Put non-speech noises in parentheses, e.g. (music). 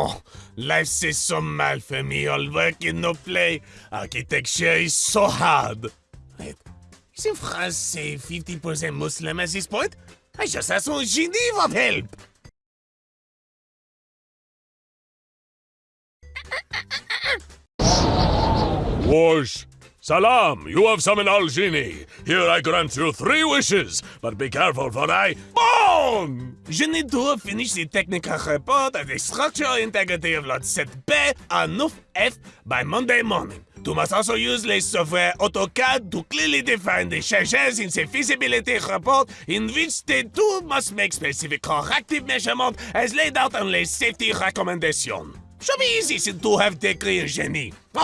Oh, life is so mal for me. All work and no play. Architecture is so hard. Wait, isn't France say 50% Muslim at this point? I just asked one Geneva of help. Whoosh! Salam, you have summoned Al Genie. Here I grant you three wishes, but be careful for I. Bon! Je need to finish the technical report of the structural integrity of Lot 7B and 9F by Monday morning. You must also use the software AutoCAD to clearly define the changes in the feasibility report in which the two must make specific corrective measurements as laid out on the safety recommendation. Should be easy to have degree in genie. (laughs)